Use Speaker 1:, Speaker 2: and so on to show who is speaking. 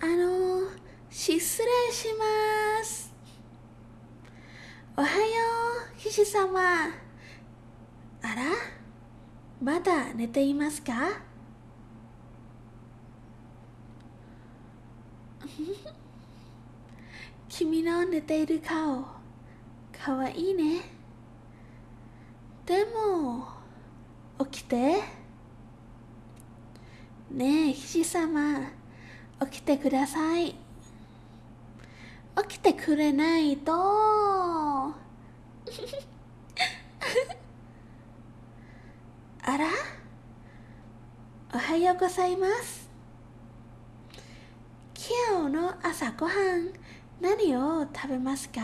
Speaker 1: あの失礼します。おはよう騎士様。あら？まだ寝ていますか？君の寝ている顔かわいいね。でも起きて。ねえ騎士様。起きてください。起きてくれないと。あら？おはようございます。今日の朝ごはん何を食べますか？